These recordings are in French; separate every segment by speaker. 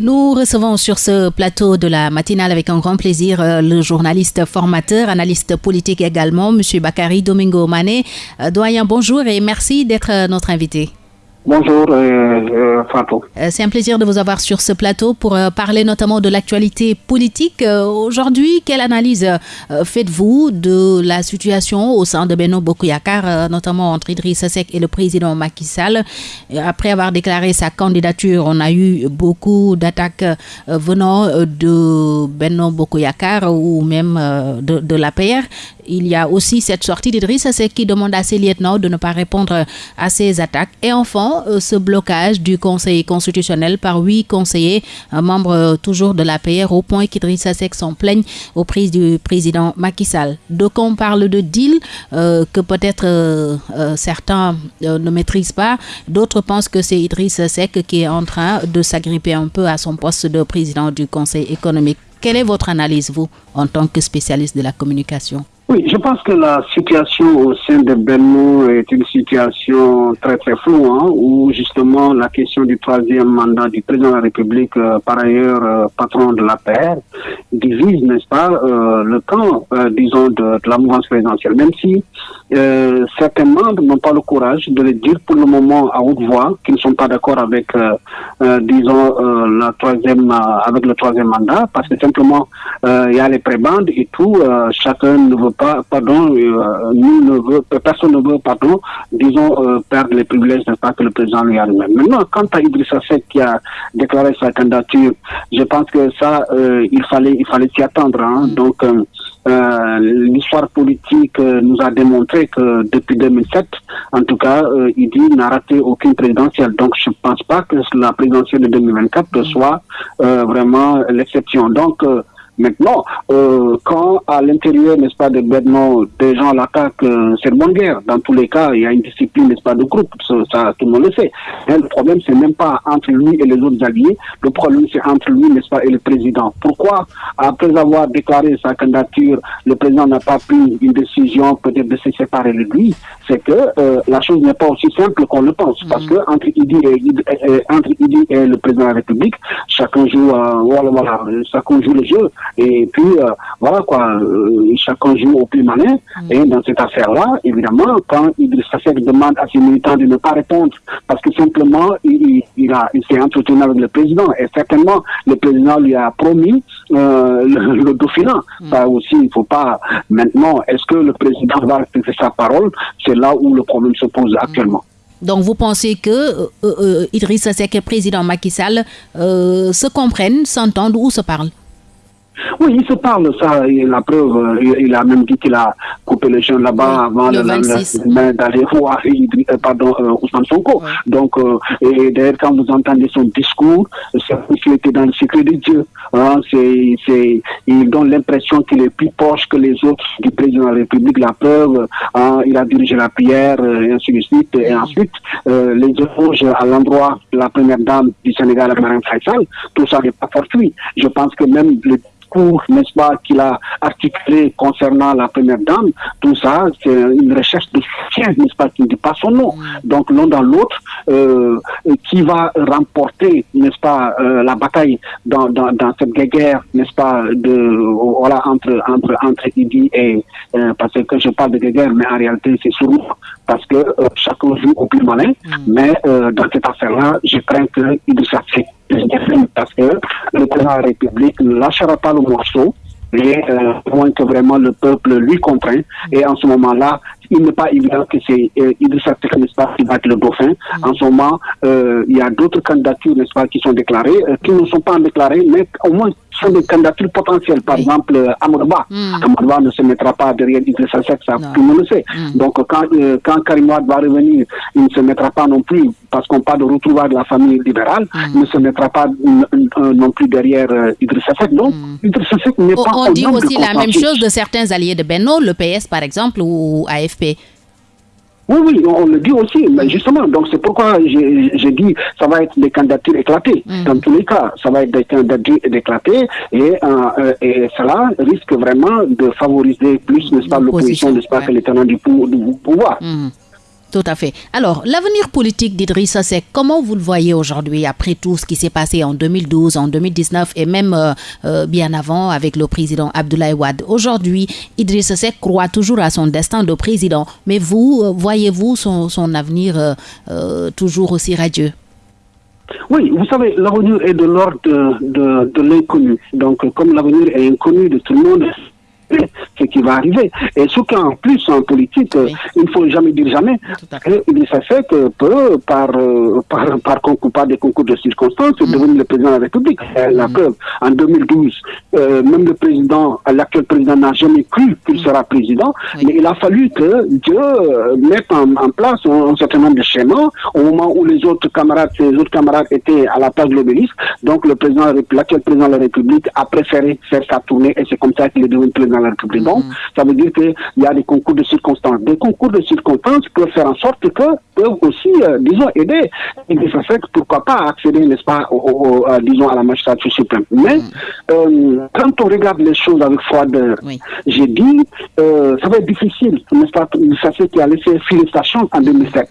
Speaker 1: Nous recevons sur ce plateau de la matinale avec un grand plaisir euh, le journaliste formateur, analyste politique également, M. Bakari Domingo Mané. Euh, doyen, bonjour et merci d'être euh, notre invité.
Speaker 2: Bonjour, euh, euh,
Speaker 1: euh, C'est un plaisir de vous avoir sur ce plateau pour parler notamment de l'actualité politique. Aujourd'hui, quelle analyse faites-vous de la situation au sein de Beno Bokuyakar, notamment entre Idriss Seck et le président Macky Sall? Après avoir déclaré sa candidature, on a eu beaucoup d'attaques venant de Beno Bokuyakar ou même de, de la PR. Il y a aussi cette sortie d'Idriss Seck qui demande à ses lieutenants de ne pas répondre à ces attaques. Et enfin, euh, ce blocage du Conseil constitutionnel par huit conseillers, membres euh, toujours de l'APR, au point qu'Idriss Seck s'en plaigne au prix du président Macky Sall. Donc on parle de deal euh, que peut-être certains ne maîtrisent pas. D'autres pensent que c'est Idriss Seck qui est en train de s'agripper un peu à son poste de président du Conseil économique. Quelle est votre analyse, vous, en tant que spécialiste de la communication?
Speaker 2: Oui, je pense que la situation au sein de Benno est une situation très très floue, hein, où justement la question du troisième mandat du président de la République, euh, par ailleurs euh, patron de la paix, divise, n'est-ce pas, euh, le camp, disons, de, la mouvance présidentielle, même si certains membres n'ont pas le courage de le dire pour le moment à haute voix, qu'ils ne sont pas d'accord avec, disons, avec le troisième mandat, parce que simplement il y a les prébandes et tout, chacun ne veut pas, pardon, euh, ne veut, personne ne veut, pardon, disons, euh, perdre les privilèges, n'est pas, que le président lui a lui-même. Maintenant, quant à Idrissa Seck qui a déclaré sa candidature, je pense que ça, euh, il fallait, il fallait s'y attendre. Hein. Mm. Donc, l'histoire politique nous a démontré que depuis 2007, en tout cas, il n'a raté aucune présidentielle. Donc, je ne pense pas que la présidentielle de 2024 mm. soit vraiment l'exception. Donc, Maintenant, euh, quand à l'intérieur, n'est-ce pas, de Bedno, des gens l'attaquent, euh, c'est une bonne guerre. Dans tous les cas, il y a une discipline, n'est-ce pas, de groupe. Ça, tout le monde le sait. Le problème, c'est même pas entre lui et les autres alliés. Le problème, c'est entre lui, n'est-ce pas, et le président. Pourquoi, après avoir déclaré sa candidature, le président n'a pas pris une décision peut-être de se séparer de lui? C'est que euh, la chose n'est pas aussi simple qu'on le pense. Parce que entre Idi et, et le président de la République, chacun joue, voilà, voilà, chacun joue le jeu. Et puis, euh, voilà quoi, euh, chacun joue au plus malin. Mm. Et dans cette affaire-là, évidemment, quand il Seck demande à ses militants de ne pas répondre, parce que simplement, il, il, a, il s'est entretenu avec le président. Et certainement, le président lui a promis euh, le, le, dauphinat. Mm. Ça aussi, il ne faut pas... Maintenant, est-ce que le président va respecter sa parole? C'est là où le problème se pose actuellement.
Speaker 1: Donc vous pensez que euh, euh, Idrissa Seck et président Macky Sall se comprennent, s'entendent ou se parlent?
Speaker 2: Oui, il se parle, ça, la preuve, euh, il, a même dit qu'il a coupé les jeunes là-bas avant d'aller voir euh, pardon, euh, Ousmane Sonko. Donc, et d'ailleurs, quand vous entendez son discours, c'est qu'il était dans le secret de Dieu. Hein, c'est, il donne l'impression qu'il est plus proche que les autres du président de la République. La preuve, hein, il a dirigé la prière, et ainsi de suite. Et ensuite, les échanges à l'endroit de la première dame du Sénégal, Marine Faisal, tout ça n'est pas fortuit. Je pense que même le n'est-ce pas, qu'il a articulé concernant la première dame, tout ça, c'est une recherche de soutien, n'est-ce pas, qui ne dit pas son nom. Mm. Donc l'un dans l'autre, euh, qui va remporter, n'est-ce pas, euh, la bataille dans, dans, dans cette guerre, n'est-ce pas, de voilà entre entre entre Idi et euh, parce que je parle de guerre, mais en réalité c'est sourd parce que chacun joue au plus malin. Mm. Mais dans cette affaire-là, je crains que Idrissa Seck parce que le président de la République ne lâchera pas le morceau et euh, moins que vraiment le peuple lui contraint. Et en ce moment-là, il n'est pas évident que c'est euh, Idrissa n'est-ce pas, qui va être le dauphin. Mm. En ce moment, euh, il y a d'autres candidatures, n'est-ce pas, qui sont déclarées, euh, qui ne sont pas déclarées, mais au moins sont des candidatures potentielles. Par exemple, euh, Amadouba. Mm. ne se mettra pas derrière Idrissa Seck, ça tout le monde le sait. Mm. Donc quand, euh, quand Karim va revenir, il ne se mettra pas non plus, parce qu'on parle de retrouver de la famille libérale, il ne se mettra pas non plus derrière Idrissa Seck. Donc Idrissa Seck n'est pas...
Speaker 1: On dit aussi la même chose de certains alliés de Benno, le PS par exemple, ou AFP.
Speaker 2: Oui, oui, on le dit aussi, mais justement, donc c'est pourquoi j'ai dit ça va être des candidatures éclatées. Mm. Dans tous les cas, ça va être des candidatures éclatées et, euh, et cela risque vraiment de favoriser plus, n'est-ce pas, l'opposition, n'est-ce pas, que les tenants du, pouvoir. Mm.
Speaker 1: Tout à fait. Alors, l'avenir politique d'Idrissa Seck, comment vous le voyez aujourd'hui après tout ce qui s'est passé en 2012, en 2019 et même euh, euh, bien avant avec le président Abdoulaye Wade? Aujourd'hui, Idrissa Seck croit toujours à son destin de président, mais vous, euh, voyez-vous son, avenir toujours aussi radieux?
Speaker 2: Oui, vous savez, l'avenir est de l'ordre de l'inconnu. Donc, comme l'avenir est inconnu de tout le monde, ce qui va arriver. Et ce qu'en plus en politique, il ne faut jamais dire jamais. Et ça fait que peut, par, euh, par, par, concours, par des concours de circonstances, mm. devenir le président de la République. La mm. preuve, en 2012, euh, même le président, l'actuel président n'a jamais cru qu'il mm. sera président, mais il a fallu que Dieu euh, mette en, place un, certain nombre de schémas au moment où les autres camarades, ses autres camarades étaient à la place de l'obélisque. Donc le président, l'actuel président de la République a préféré faire sa tournée et c'est comme ça qu'il est devenu président la République. Donc, mm. ça veut dire qu'il y a des concours de circonstances. Des concours de circonstances peuvent faire en sorte que peuvent aussi, euh, disons, aider et ça fait pourquoi pas accéder, n'est-ce pas, au, disons, à la magistrature suprême. Mais mm. euh, quand on regarde les choses avec froideur, j'ai dit, euh, ça va être difficile, n'est-ce pas, ça fait qu'il a laissé filer sa chance en 2007.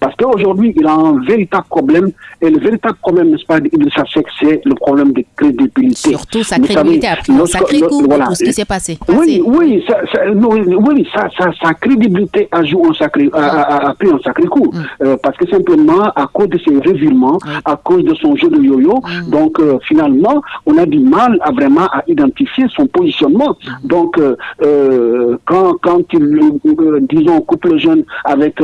Speaker 2: Parce qu'aujourd'hui, il a un véritable problème, et le véritable problème, n'est-ce pas, c'est le problème de crédibilité.
Speaker 1: Surtout sa crédibilité après sacré coup voilà, tout ce qui s'est passé.
Speaker 2: Oui, oui, ça, oui, sa crédibilité a, joué un sacré, a, pris un sacré coup. Mm. Euh, parce que simplement, à cause de ses revirements, à cause de son jeu de yo-yo, mm. donc euh, finalement, on a du mal à vraiment à identifier son positionnement. Mm. Donc, euh, quand, quand il, disons, coupe le jeune avec,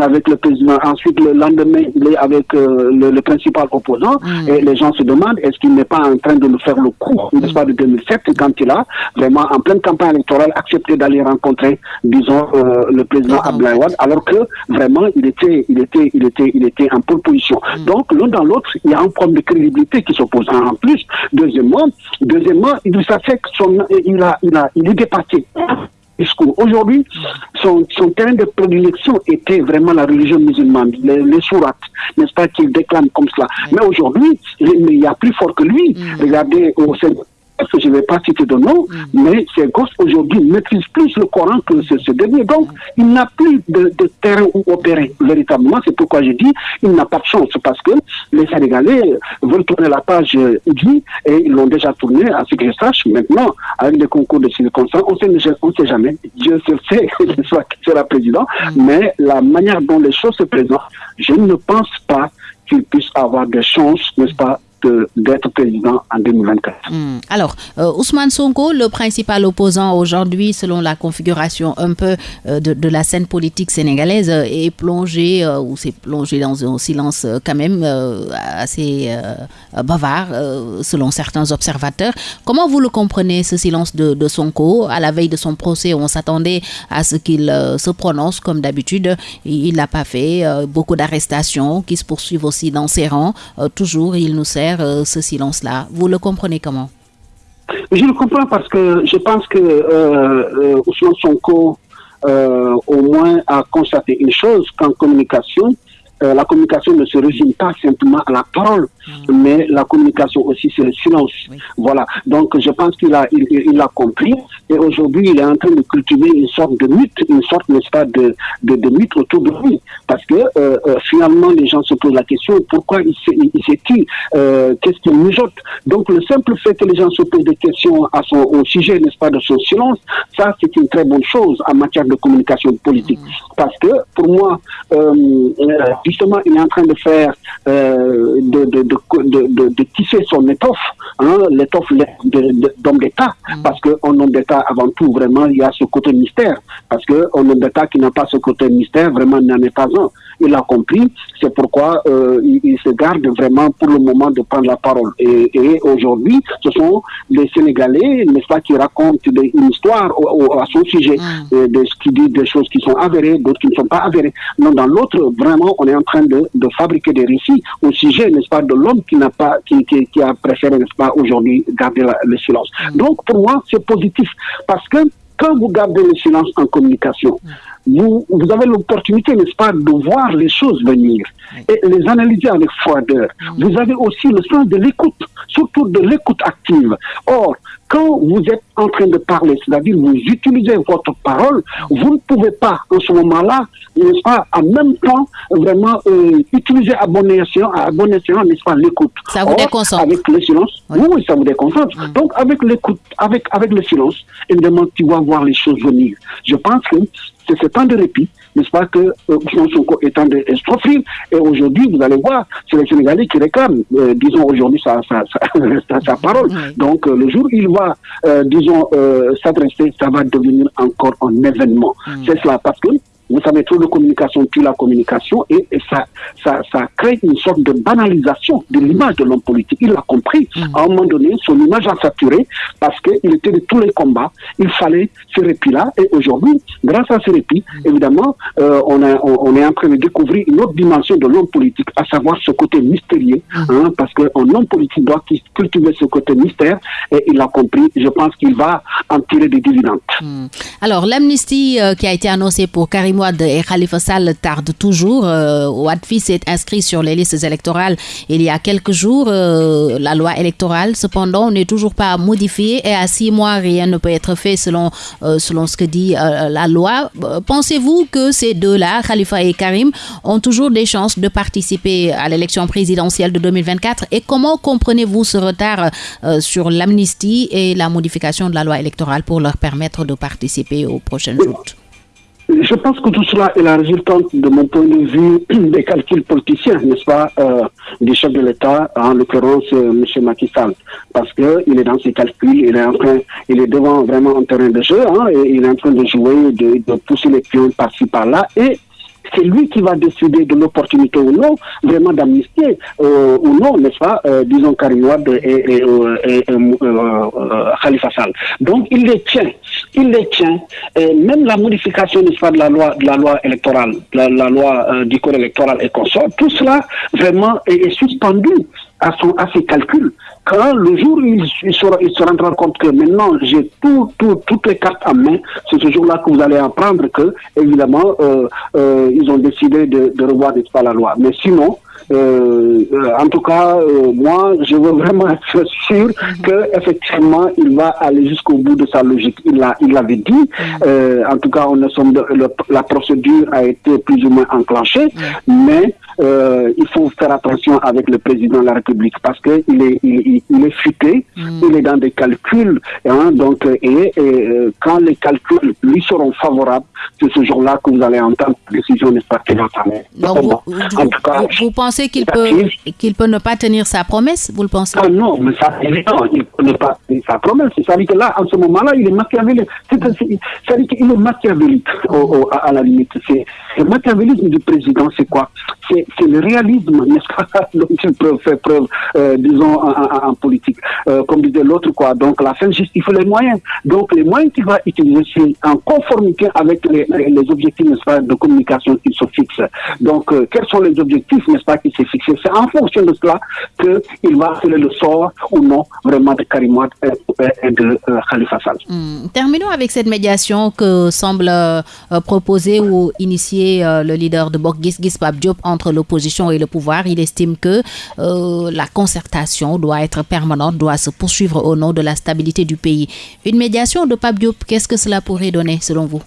Speaker 2: avec le président, ensuite le lendemain, il est avec le, principal opposant, et les gens se demandent est-ce qu'il n'est pas en train de nous faire le coup, n'est-ce pas, de 2007, quand il a vraiment en pleine campagne électorale accepté d'aller rencontrer, disons, le président Abdoulaye alors que vraiment, il était, il était, il était, il était en pole position. Mm. Donc, l'un dans l'autre, il y a un problème de crédibilité qui s'oppose. En plus, deuxièmement, deuxièmement, il, fait que son, il a, il a, il est dépassé. Aujourd'hui, son, son, terrain de prédilection était vraiment la religion musulmane, les, les sourates, n'est-ce pas, qu'il déclame comme cela. Mais aujourd'hui, il y a plus fort que lui. Mm. Regardez au sein que je ne vais pas citer de nom, mm. mais ces gosses aujourd'hui maîtrisent plus le Coran que ce, dernier. Donc, il n'a plus de, terrain où opérer véritablement. C'est pourquoi je dis il n'a pas de chance parce que les Sénégalais veulent tourner la page dit et ils l'ont déjà tourné, à ce que je sache. Maintenant, avec les concours de circonstances, on ne sait jamais. Dieu se sait qui sera président, mm. mais la manière dont les choses se présentent, je ne pense pas qu'il puisse avoir des chances, n'est-ce pas, d'être président en 2024.
Speaker 1: Hmm. Alors, euh, Ousmane Sonko, le principal opposant aujourd'hui, selon la configuration un peu euh, de, la scène politique sénégalaise, euh, est plongé ou s'est plongé dans un silence quand même assez bavard, selon certains observateurs. Comment vous le comprenez, ce silence de, de Sonko? À la veille de son procès, on s'attendait à ce qu'il se prononce comme d'habitude. Il ne l'a pas fait. beaucoup d'arrestations qui se poursuivent aussi dans ses rangs. toujours, il nous sert euh, ce silence-là. Vous le comprenez comment?
Speaker 2: Je le comprends parce que je pense que euh, euh Ousmane Sonko, euh, au moins, a constaté une chose qu'en communication, la communication ne se résume pas simplement à la parole, mm. mais la communication aussi c'est le silence. Voilà. Donc je pense qu'il a il, il, a compris et aujourd'hui il est en train de cultiver une sorte de mythe, une sorte n'est-ce pas de, de, de mythe autour de lui. Parce que euh, euh, finalement, les gens se posent la question pourquoi il s'est-il euh, Qu'est-ce qu'il mijote? Donc, le simple fait que les gens se posent des questions à son, au sujet, n'est-ce pas, de son silence, ça, c'est une très bonne chose en matière de communication politique. Parce que, pour moi, justement, il est en train de faire, de, de, de, de, tisser son étoffe, hein, l'étoffe d'homme d'État. Mm. Parce qu'en homme d'État, avant tout, vraiment, il y a ce côté mystère. Parce qu'un homme d'État qui n'a pas ce côté mystère, vraiment, n'en est pas un il a compris. C'est pourquoi euh, il, se garde vraiment pour le moment de prendre la parole. Et, aujourd'hui, ce sont les Sénégalais, n'est-ce pas, qui racontent une histoire à son sujet, mm. euh, de, qui disent des choses qui sont avérées, d'autres qui ne sont pas avérées. Non, dans l'autre, vraiment, on est en train de, fabriquer des récits au sujet, n'est-ce pas, de l'homme qui n'a pas, qui, qui, a préféré, n'est-ce pas, aujourd'hui garder le silence. Mm. Donc, pour moi, c'est positif parce que quand vous gardez le silence en communication, mm vous, vous avez l'opportunité, n'est-ce pas, de voir les choses venir et les analyser avec froideur. Mm. Vous avez aussi le sens de l'écoute, surtout de l'écoute active. Or, quand vous êtes en train de parler, c'est-à-dire vous utilisez votre parole, vous ne pouvez pas en ce moment-là, n'est-ce pas, en même temps, vraiment euh, utiliser à bon escient, à bon n'est-ce pas, l'écoute.
Speaker 1: Ça vous déconcentre.
Speaker 2: Avec le silence, oui, ça vous déconcentre. Donc avec l'écoute, avec, avec le silence, évidemment, tu vas voir les choses venir. Je pense que c'est ce temps de répit n'est-ce pas, que euh, Sonko est en de s'offrir. Et aujourd'hui, vous allez voir, c'est les Sénégalais qui réclament, euh, disons aujourd'hui, sa, sa, sa, sa parole. Donc, euh, le jour où il va, euh, disons, euh, s'adresser, ça va devenir encore un événement. Mm. C'est cela, parce que vous savez, trop de communication tue la communication et, et ça, ça, ça, crée une sorte de banalisation de l'image de l'homme politique. Il l'a compris. Mmh. À un moment donné, son image a saturé parce qu'il était de tous les combats. Il fallait ce répit-là. Et aujourd'hui, grâce à ce répit, mmh. évidemment, euh, on, a, on, on, est en train de découvrir une autre dimension de l'homme politique, à savoir ce côté mystérieux, mmh. hein, parce qu'un homme politique doit cultiver ce côté mystère et il l'a compris. Je pense qu'il va en tirer des dividendes.
Speaker 1: Alors, l'amnistie euh, qui a été annoncée pour Karim Wade et Khalifa Sall tarde toujours. Euh, Wadfi s'est inscrit sur les listes électorales il y a quelques jours. Euh, la loi électorale, cependant, n'est toujours pas modifiée et à six mois, rien ne peut être fait selon, euh, selon ce que dit euh, la loi. Pensez-vous que ces deux-là, Khalifa et Karim, ont toujours des chances de participer à l'élection présidentielle de 2024 et comment comprenez-vous ce retard sur l'amnistie et la modification de la loi électorale pour leur permettre de participer aux prochaines joutes?
Speaker 2: Je pense que tout cela est la résultante, de mon point de vue, des calculs politiciens, n'est-ce pas, euh, du chef de l'État, en l'occurrence euh, M. Macky Sall, parce que il est dans ses calculs, il est en train, il est devant vraiment un terrain de jeu, hein, et il est en train de jouer, de, de pousser les pions par-ci par-là, et c'est lui qui va décider de l'opportunité ou non, vraiment d'amnistier euh, ou non, n'est-ce pas, euh, disons Karim et, et Khalifa Sall. Donc il les tient, il les tient. Et même la modification, n'est-ce pas, de la loi, de la loi électorale, la, la loi euh, du code électoral et consort, tout cela vraiment est, est suspendu à, son, à ses calculs. Quand le jour où il, il, se, il se rendra compte que maintenant j'ai tout, tout, toutes les cartes en main, c'est ce jour-là que vous allez apprendre que, évidemment, euh, euh, ils ont décidé de, de revoir, pas, la loi. Mais sinon, euh, en tout cas, moi, je veux vraiment être sûr que effectivement, il va aller jusqu'au bout de sa logique. Il l'a, il l'avait dit. Euh, en tout cas, on le, la procédure a été plus ou moins enclenchée, mais euh, il faut faire attention avec le président de la République parce que il est, il, il est futé, mm. il est dans des calculs, hein, donc et, et, quand les calculs lui seront favorables, c'est ce jour-là que vous allez entendre la décision n'est pas qui va
Speaker 1: Donc, vous, en tout cas, vous, vous pensez qu'il peut, qu'il peut ne pas tenir sa promesse, vous le pensez?
Speaker 2: Ah Non, mais ça, évidemment, il peut ne pas tenir sa promesse. C'est-à-dire que là, en ce moment-là, il est machiavélique. C'est-à-dire qu'il est machiavélique, au, au, à la limite. C'est, le machiavélisme du président, c'est quoi? C'est, le réalisme, n'est-ce pas, dont il peut faire preuve, euh, disons, en, politique. Euh, comme disait l'autre, quoi. Donc, la fin justifie les moyens. Donc, les moyens qu'il va utiliser, c'est en conformité avec les, objectifs, n'est-ce pas, de communication qu'il se fixe. Donc, euh, quels sont les objectifs, n'est-ce pas, qui s'est fixé C'est en fonction de cela qu'il va appeler le sort ou non vraiment de Karim et de Khalifa Sall.
Speaker 1: Mmh. Terminons avec cette médiation que semble proposer ou initier le leader de Bok Gis Diop l'opposition et le pouvoir. Il estime que euh, la concertation doit être permanente, doit se poursuivre au nom de la stabilité du pays. Une médiation de Pape qu'est-ce que cela pourrait donner selon vous?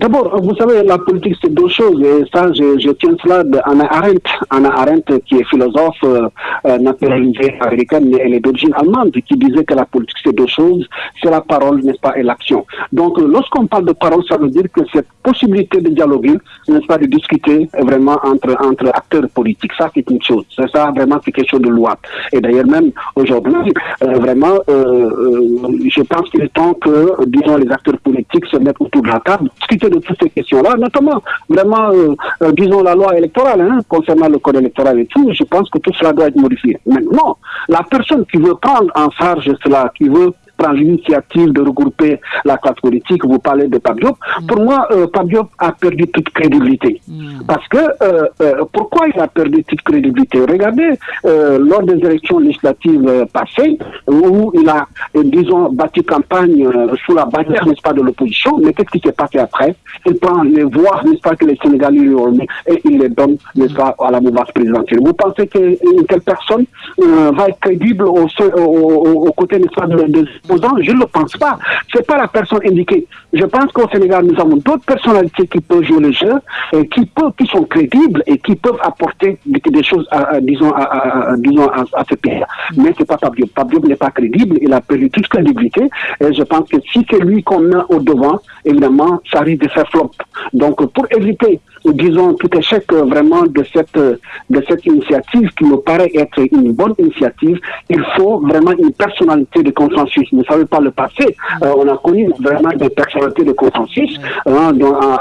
Speaker 2: D'abord, vous savez, la politique, c'est deux choses. Et ça, je, tiens cela d'Anna Arendt. Anna Arendt, qui est philosophe euh, naturalisée américaine, mais elle est d'origine allemande, qui disait que la politique, c'est deux choses. C'est la parole, n'est-ce pas, et l'action. Donc, lorsqu'on parle de parole, ça veut dire que cette possibilité de dialoguer, n'est-ce pas, de discuter vraiment entre, entre acteurs politiques, ça, c'est une chose. C'est ça, vraiment, c'est quelque chose de loi. Et d'ailleurs, même aujourd'hui, euh, vraiment, euh, je pense qu'il est temps que, disons, les acteurs politiques se mettent autour de la table, de toutes ces questions-là, notamment vraiment, euh, euh, disons, la loi électorale, hein, concernant le code électoral et tout, je pense que tout cela doit être modifié. Maintenant, la personne qui veut prendre en charge cela, qui veut prendre l'initiative de regrouper la classe politique, vous parlez de Pabiop, mm. pour moi, euh, a perdu toute crédibilité. Mm. Parce que, euh, euh, pourquoi il a perdu toute crédibilité? Regardez, euh, lors des élections législatives passées, où il a, disons, bâti campagne sous la bannière, n'est-ce pas, de l'opposition, mais qu'est-ce qui s'est passé après? Il prend les voix, n'est-ce pas, que les Sénégalais lui ont mis, et il les donne, n'est-ce pas, à la mouvance présidentielle. Vous pensez qu'une telle personne va être crédible au, au, au, au côté, n'est-ce pas, de, de opposant, je ne le pense pas. C'est pas la personne indiquée. Je pense qu'au Sénégal, nous avons d'autres personnalités qui peuvent jouer le jeu, et qui, peuvent, qui sont crédibles et qui peuvent apporter des, choses, à, disons, à, disons, à, ce pays. Mais c'est pas Fabio. Fabio n'est pas crédible, il a perdu toute crédibilité. Et je pense que si c'est lui qu'on a au devant, évidemment, ça risque de faire flop. Donc, pour éviter disons, tout échec euh, vraiment de cette, euh, de cette initiative qui me paraît être une bonne initiative, il faut vraiment une personnalité de consensus. Ne savez pas le passé, euh, on a connu vraiment des personnalités de consensus, hein,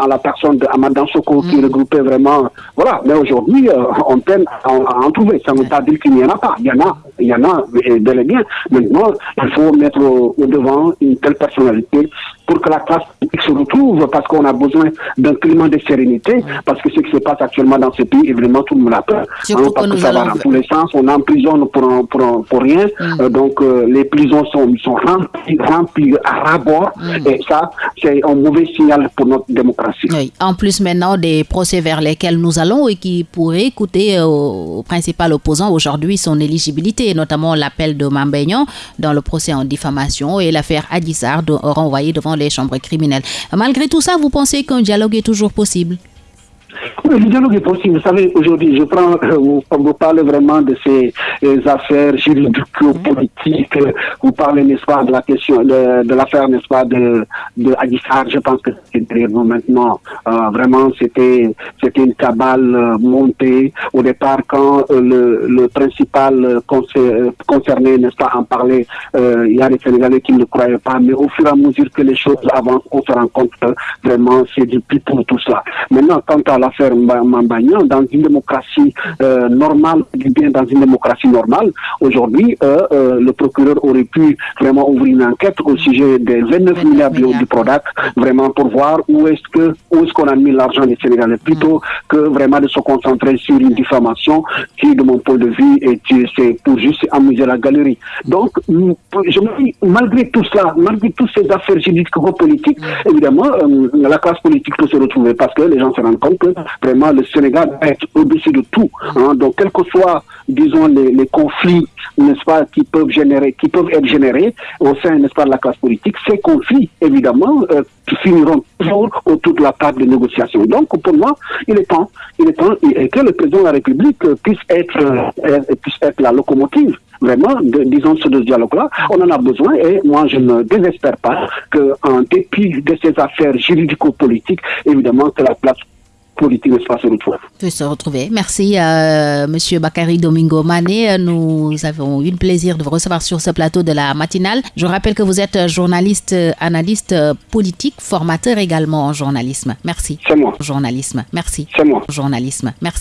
Speaker 2: à, la personne de Amadan Soko qui mm. regroupait vraiment, voilà, mais aujourd'hui, on peine à, en trouver. Ça ne veut pas dire qu'il n'y en a pas. Il y en a, il y en a bel et bien. Maintenant, il faut mettre au devant une telle personnalité pour que la classe se retrouve, parce qu'on a besoin d'un climat de sérénité, parce que ce qui se passe actuellement dans ce pays, évidemment, tout le monde a peur.
Speaker 1: Hein, parce que, ça va
Speaker 2: dans tous les sens, on emprisonne pour, pour, pour rien, mm. euh, donc euh, les prisons sont, sont remplies, remplies à rabord, mm. et ça, c'est un mauvais signal pour notre démocratie.
Speaker 1: En plus, maintenant, des procès vers lesquels nous allons et qui pourraient coûter euh, au principal opposant aujourd'hui son éligibilité, notamment l'appel de Mambéignan dans le procès en diffamation et l'affaire Adissar renvoyée devant les chambres. Malgré tout ça, vous pensez qu'un dialogue est toujours possible?
Speaker 2: Le dialogue est possible. Vous savez, aujourd'hui, je prends, euh, vous, vous, parlez vraiment de ces euh, affaires juridico-politiques. Vous parlez, n'est-ce pas, de la question, de, l'affaire, n'est-ce pas, de, de. Je pense que c'est derrière nous maintenant. Euh, vraiment, c'était, c'était une cabale montée. Au départ, quand le, le principal concerné, n'est-ce pas, en parlait, il y a des Sénégalais qui ne croyaient pas. Mais au fur et à mesure que les choses avancent, on se rend compte que vraiment, c'est du pour tout ça. Maintenant, quant à l'affaire Mambagnan, dans une démocratie euh, normale, bien dans une démocratie normale, aujourd'hui, euh, euh, le procureur aurait pu vraiment ouvrir une enquête au sujet des 29 milliards d'euros du PRODAC, vraiment pour voir où est-ce que où est-ce qu'on a mis l'argent des Sénégalais, plutôt mm. que vraiment de se concentrer sur une diffamation qui, de mon point de vue, est c'est pour juste amuser la galerie. Donc, je me dis, malgré tout cela, malgré toutes ces affaires juridiques politiques, mm. évidemment, la classe politique peut se retrouver parce que les gens se rendent compte que vraiment le Sénégal est au-dessus de tout. Hein. Donc, quels que soient, disons, les, conflits, n'est-ce pas, qui peuvent générer, qui peuvent être générés au sein, n'est-ce pas, de la classe politique, ces conflits, évidemment, euh, finiront toujours autour de la table de négociation. Donc, pour moi, il est temps, il est temps que le président de la République puisse être, euh, puisse être la locomotive vraiment, de, disons, ce dialogue-là. On en a besoin et moi, je ne désespère pas qu'en dépit de ces affaires juridico-politiques, évidemment, que la place politique se retrouve.
Speaker 1: Peut se retrouver. Merci, euh, Monsieur Bakary Domingo Mané. Nous avons eu le plaisir de vous recevoir sur ce plateau de la matinale. Je rappelle que vous êtes journaliste, analyste politique, formateur également en journalisme. Merci.
Speaker 2: C'est moi.
Speaker 1: Journalisme. Merci.
Speaker 2: C'est moi.
Speaker 1: Journalisme. Merci.